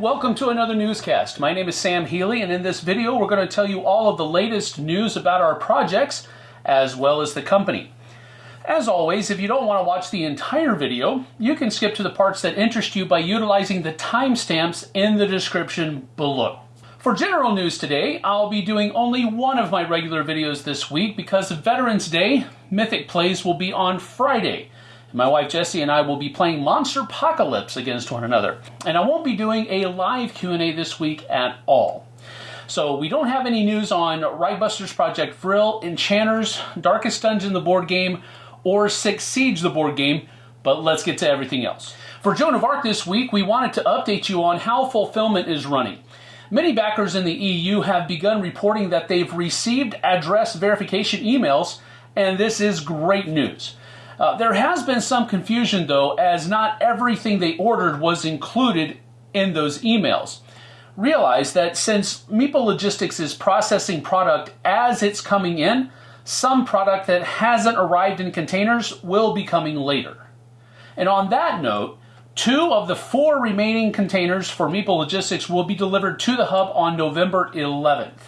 welcome to another newscast. My name is Sam Healy, and in this video, we're going to tell you all of the latest news about our projects as well as the company. As always, if you don't want to watch the entire video, you can skip to the parts that interest you by utilizing the timestamps in the description below. For general news today, I'll be doing only one of my regular videos this week because Veterans Day, Mythic Plays will be on Friday. My wife Jessie and I will be playing Monsterpocalypse against one another. And I won't be doing a live Q&A this week at all. So we don't have any news on Reichbusters Project Vril, Enchanters, Darkest Dungeon the board game, or Six Siege the board game, but let's get to everything else. For Joan of Arc this week, we wanted to update you on how fulfillment is running. Many backers in the EU have begun reporting that they've received address verification emails, and this is great news. Uh, there has been some confusion though, as not everything they ordered was included in those emails. Realize that since Meeple Logistics is processing product as it's coming in, some product that hasn't arrived in containers will be coming later. And on that note, two of the four remaining containers for Meeple Logistics will be delivered to the hub on November 11th.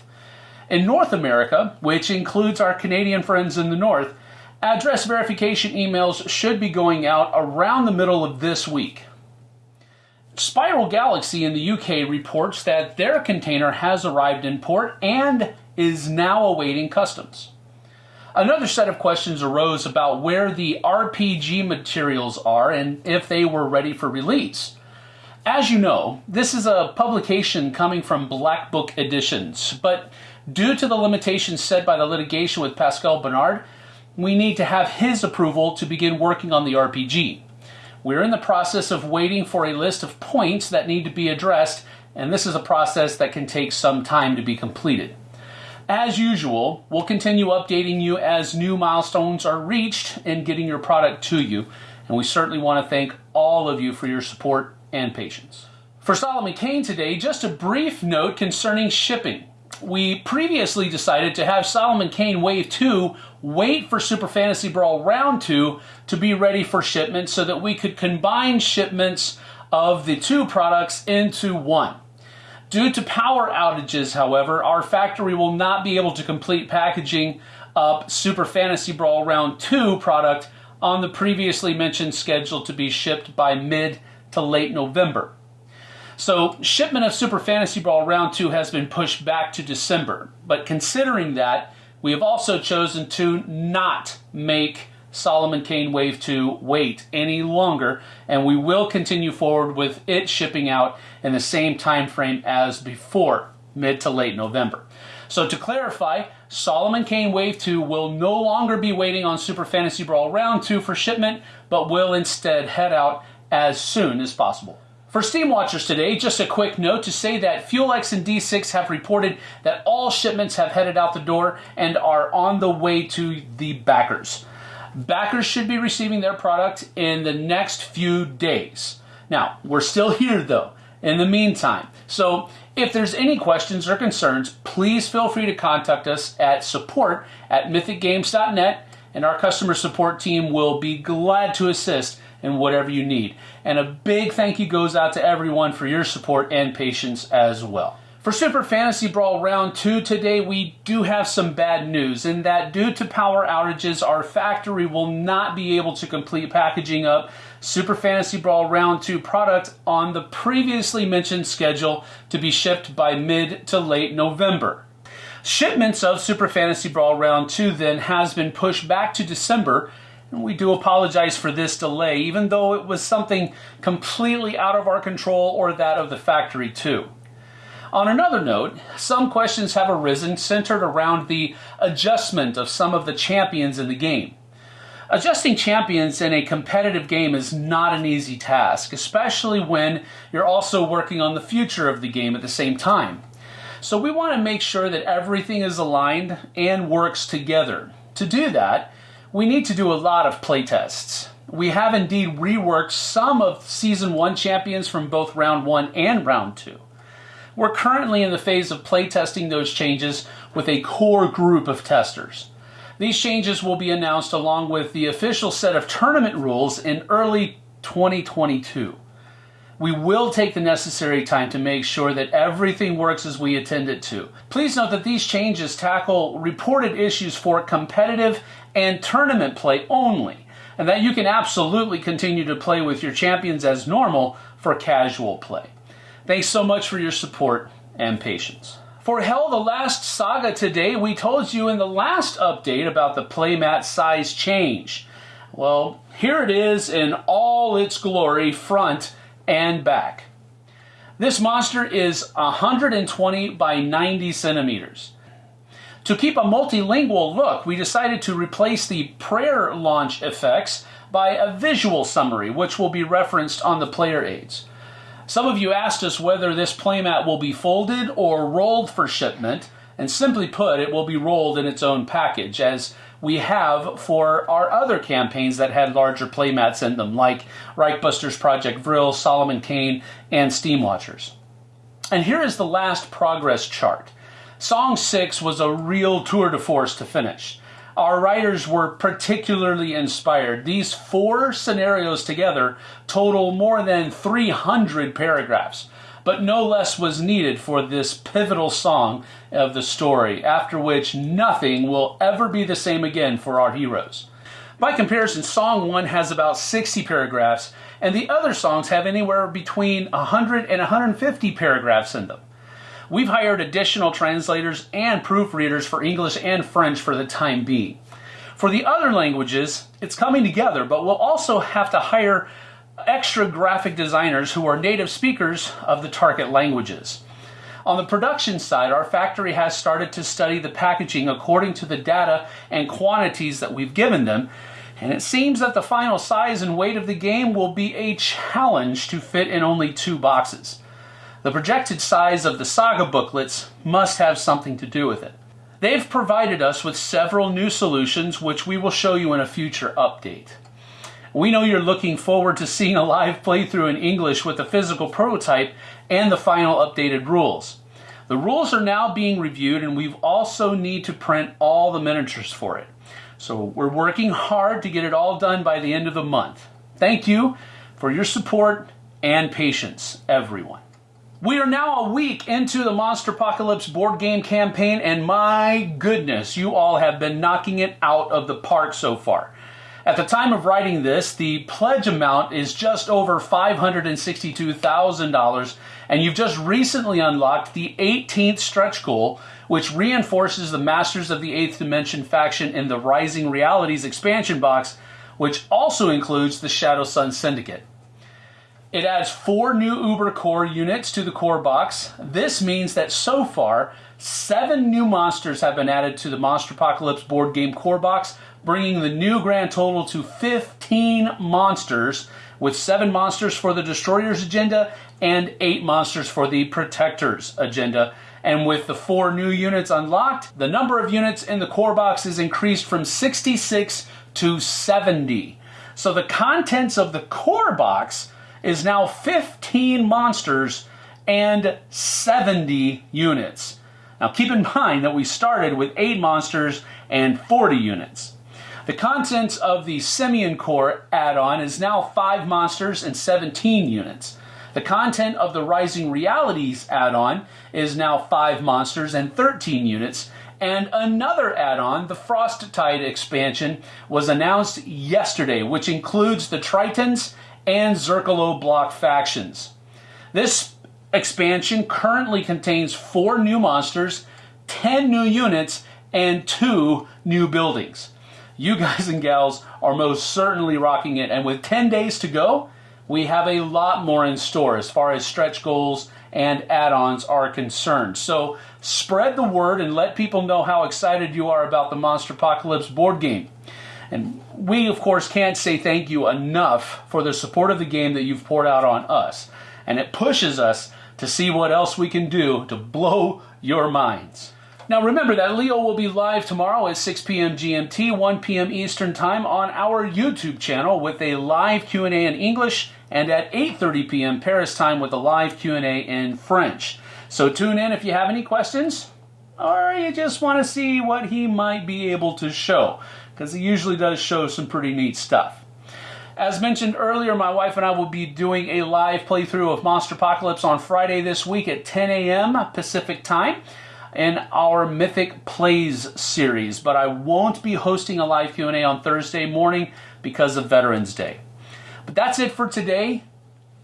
In North America, which includes our Canadian friends in the north, Address verification emails should be going out around the middle of this week. Spiral Galaxy in the UK reports that their container has arrived in port and is now awaiting customs. Another set of questions arose about where the RPG materials are and if they were ready for release. As you know, this is a publication coming from Black Book Editions, but due to the limitations set by the litigation with Pascal Bernard, we need to have his approval to begin working on the RPG. We're in the process of waiting for a list of points that need to be addressed, and this is a process that can take some time to be completed. As usual, we'll continue updating you as new milestones are reached in getting your product to you, and we certainly want to thank all of you for your support and patience. For Solomon Kane today, just a brief note concerning shipping we previously decided to have Solomon Kane Wave 2 wait for Super Fantasy Brawl Round 2 to be ready for shipment so that we could combine shipments of the two products into one. Due to power outages, however, our factory will not be able to complete packaging up Super Fantasy Brawl Round 2 product on the previously mentioned schedule to be shipped by mid to late November. So shipment of Super Fantasy Brawl Round 2 has been pushed back to December. But considering that, we have also chosen to not make Solomon Kane Wave 2 wait any longer, and we will continue forward with it shipping out in the same time frame as before, mid to late November. So to clarify, Solomon Kane Wave 2 will no longer be waiting on Super Fantasy Brawl Round 2 for shipment, but will instead head out as soon as possible. For Steam Watchers today, just a quick note to say that FuelX and D6 have reported that all shipments have headed out the door and are on the way to the backers. Backers should be receiving their product in the next few days. Now, we're still here though, in the meantime. So if there's any questions or concerns, please feel free to contact us at support at mythicgames.net and our customer support team will be glad to assist in whatever you need. And a big thank you goes out to everyone for your support and patience as well. For Super Fantasy Brawl Round 2 today, we do have some bad news in that due to power outages, our factory will not be able to complete packaging up Super Fantasy Brawl Round 2 product on the previously mentioned schedule to be shipped by mid to late November. Shipments of Super Fantasy Brawl Round 2 then has been pushed back to December and we do apologize for this delay, even though it was something completely out of our control or that of the factory too. On another note, some questions have arisen centered around the adjustment of some of the champions in the game. Adjusting champions in a competitive game is not an easy task, especially when you're also working on the future of the game at the same time. So we want to make sure that everything is aligned and works together. To do that, we need to do a lot of playtests. We have indeed reworked some of Season 1 champions from both Round 1 and Round 2. We're currently in the phase of playtesting those changes with a core group of testers. These changes will be announced along with the official set of tournament rules in early 2022. we will take the necessary time to make sure that everything works as we intend it to. Please note that these changes tackle reported issues for competitive and tournament play only, and that you can absolutely continue to play with your champions as normal for casual play. Thanks so much for your support and patience. For HEL, the last saga today, we told you in the last update about the playmat size change. Well, here it is in all its glory, front and back. This monster is 120 by 90 centimeters. To keep a multilingual look, we decided to replace the prayer launch effects by a visual summary, which will be referenced on the player aids. Some of you asked us whether this playmat will be folded or rolled for shipment, and simply put, it will be rolled in its own package, as we have for our other campaigns that had larger playmats in them, like Reichbusters Project Vril, Solomon Kane, and Steam Watchers. And here is the last progress chart. Song 6 was a real tour de force to finish. Our writers were particularly inspired. These four scenarios together total more than 300 paragraphs but no less was needed for this pivotal song of the story, after which nothing will ever be the same again for our heroes. By comparison, Song 1 has about 60 paragraphs, and the other songs have anywhere between 100 and 150 paragraphs in them. We've hired additional translators and proofreaders for English and French for the time being. For the other languages, it's coming together, but we'll also have to hire extra graphic designers who are native speakers of the target languages. On the production side, our factory has started to study the packaging according to the data and quantities that we've given them, and it seems that the final size and weight of the game will be a challenge to fit in only two boxes. The projected size of the saga booklets must have something to do with it. They've provided us with several new solutions which we will show you in a future update. We know you're looking forward to seeing a live playthrough in English with the physical prototype and the final updated rules. The rules are now being reviewed and we also need to print all the miniatures for it. So we're working hard to get it all done by the end of the month. Thank you for your support and patience, everyone. We are now a week into the Monsterpocalypse board game campaign, and my goodness, you all have been knocking it out of the park so far. At the time of writing this, the pledge amount is just over $562,000, and you've just recently unlocked the 18th stretch goal, which reinforces the Masters of the Eighth Dimension faction in the Rising Realities expansion box, which also includes the Shadow Sun Syndicate. It adds four new UberCorp units to the core box. This means that so far, seven new monsters have been added to the Monsterpocalypse board game core box, bringing the new grand total to 15 monsters, with 7 monsters for the Destroyers agenda and 8 monsters for the Protectors agenda. And with the 4 new units unlocked, the number of units in the core box is increased from 66 to 70. So the contents of the core box is now 15 monsters and 70 units. Now keep in mind that we started with 8 monsters and 40 units. The contents of the Simeon Core add-on is now 5 monsters and 17 units. The content of the Rising Realities add-on is now 5 monsters and 13 units, and another add-on, the Frost Tide expansion, was announced yesterday, which includes the Tritons and Zerkalo Bloc factions. This expansion currently contains 4 new monsters, 10 new units, and 2 new buildings you guys and gals are most certainly rocking it. And with 10 days to go, we have a lot more in store as far as stretch goals and add ons are concerned. So spread the word and let people know how excited you are about the Monsterpocalypse board game. And we, of course, can't say thank you enough for the support of the game that you've poured out on us. And it pushes us to see what else we can do to blow your minds. Now remember that Leo will be live tomorrow at 6 p.m. GMT, 1 p.m. Eastern Time on our YouTube channel with a live Q&A in English and at 8:30 p.m. Paris time with a live Q&A in French. So tune in if you have any questions or you just want to see what he might be able to show because he usually does show some pretty neat stuff. As mentioned earlier, my wife and I will be doing a live playthrough of Monsterpocalypse on Friday this week at 10 a.m. Pacific Time in our Mythic Plays series, but I won't be hosting a live Q&A on Thursday morning because of Veterans Day. But that's it for today.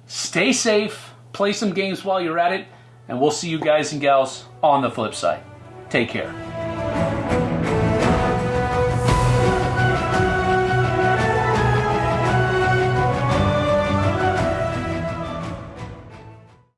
Stay safe, play some games while you're at it, and we'll see you guys and gals on the flip side. Take care.